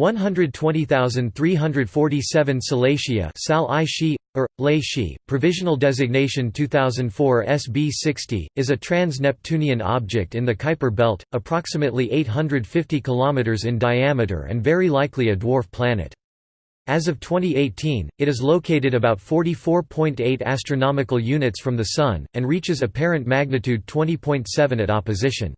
120347 Salacia Sal I Shi, or, Lei Shi, provisional designation 2004 SB60, is a trans-Neptunian object in the Kuiper belt, approximately 850 km in diameter and very likely a dwarf planet. As of 2018, it is located about 44.8 astronomical units from the Sun, and reaches apparent magnitude 20.7 at opposition.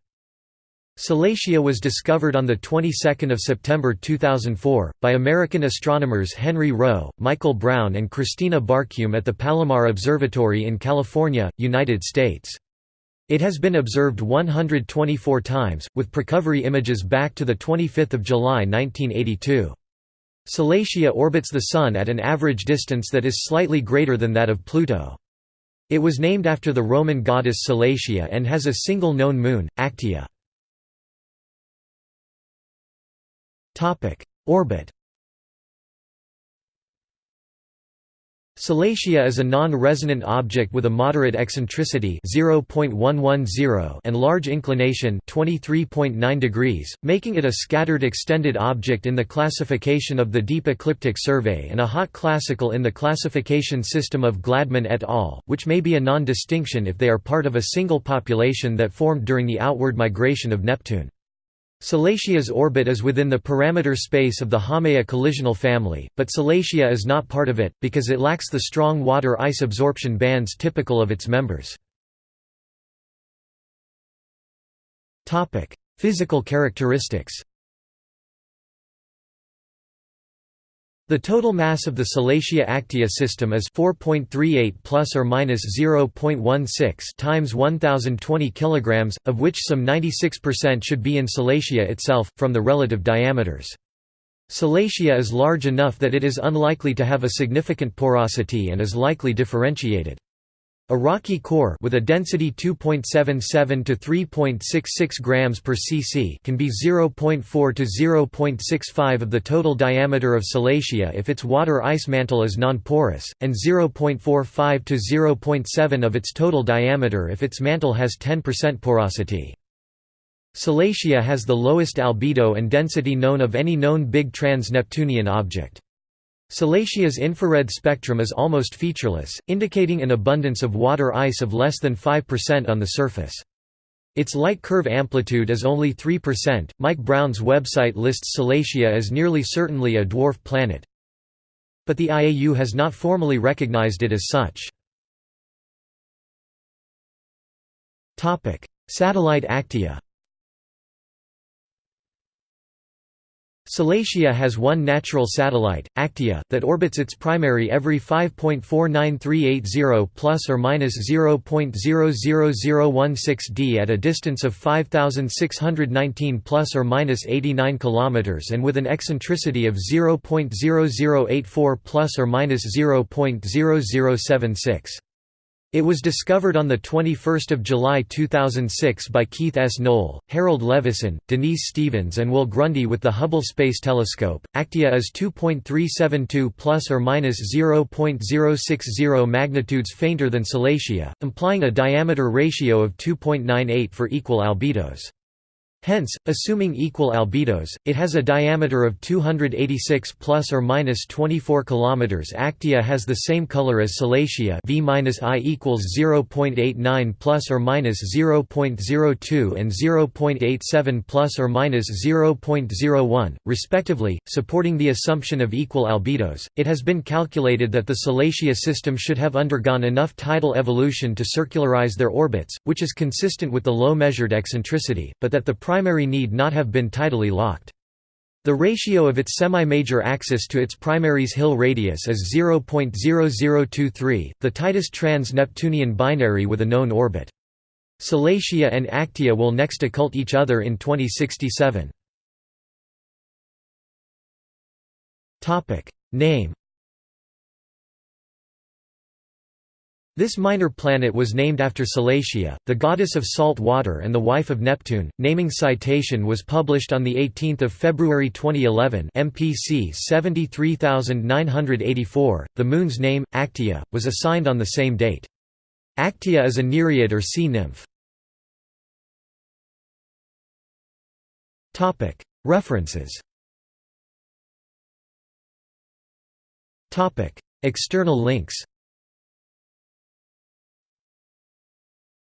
Salacia was discovered on the 22nd of September 2004 by American astronomers Henry Roe, Michael Brown and Kristina Barkume at the Palomar Observatory in California, United States. It has been observed 124 times, with precovery images back to 25 July 1982. Salacia orbits the Sun at an average distance that is slightly greater than that of Pluto. It was named after the Roman goddess Salacia and has a single known moon, Actaea. Orbit Salacia is a non-resonant object with a moderate eccentricity (0.110) and large inclination 23.9 degrees, making it a scattered extended object in the classification of the Deep Ecliptic Survey and a hot classical in the classification system of Gladman et al., which may be a non-distinction if they are part of a single population that formed during the outward migration of Neptune. Salacia's orbit is within the parameter space of the Haumea collisional family, but Salacia is not part of it, because it lacks the strong water-ice absorption bands typical of its members. Physical characteristics The total mass of the Salacia Actaea system is 4.38 plus or minus 0.16 times 1020 kilograms, of which some 96% should be in Salacia itself from the relative diameters. Salacia is large enough that it is unlikely to have a significant porosity and is likely differentiated. A rocky core with a density 2.77 to 3.66 grams per cc can be 0.4 to 0.65 of the total diameter of Salacia if its water ice mantle is non-porous, and 0.45 to 0.7 of its total diameter if its mantle has 10% porosity. Salacia has the lowest albedo and density known of any known big trans-Neptunian object. Salacia's infrared spectrum is almost featureless, indicating an abundance of water ice of less than 5% on the surface. Its light curve amplitude is only 3%. Mike Brown's website lists Salacia as nearly certainly a dwarf planet. But the IAU has not formally recognized it as such. Topic: Satellite Actaea Salacia has one natural satellite, Actaea, that orbits its primary every 5.49380 plus or minus 0.00016 d at a distance of 5619 plus or minus 89 kilometers and with an eccentricity of 0.0084 plus or minus 0.0076. It was discovered on 21 July 2006 by Keith S. Noll, Harold Levison, Denise Stevens and Will Grundy with the Hubble Space Telescope. Actaea is 2.372 plus or minus 0.060 magnitudes fainter than Salacia, implying a diameter ratio of 2.98 for equal albedos. Hence, assuming equal albedos, it has a diameter of 286 plus or minus 24 kilometers. Actaea has the same color as Salacia, V minus I equals 0.89 plus or minus 0.02 and 0.87 plus or minus 0.01, respectively, supporting the assumption of equal albedos. It has been calculated that the Salacia system should have undergone enough tidal evolution to circularize their orbits, which is consistent with the low measured eccentricity, but that the primary need not have been tidally locked. The ratio of its semi-major axis to its primary's Hill radius is 0.0023, the tightest trans-Neptunian binary with a known orbit. Salacia and Actaea will next occult each other in 2067. Name This minor planet was named after Salacia, the goddess of salt water and the wife of Neptune. Naming citation was published on the 18th of February 2011, MPC 73984. The moon's name, Actaea, was assigned on the same date. Actaea is a nereid or sea nymph. Topic: References External links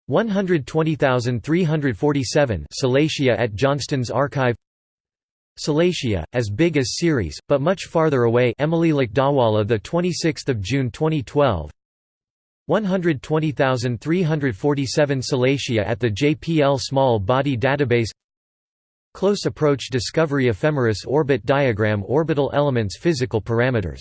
120347 Salacia at Johnston's archive. Salacia, as big as Ceres, but much farther away Emily Lakdawalla 26 June 2012 120347 Salacia at the JPL Small Body Database. Close Approach Discovery Ephemeris Orbit Diagram Orbital Elements Physical Parameters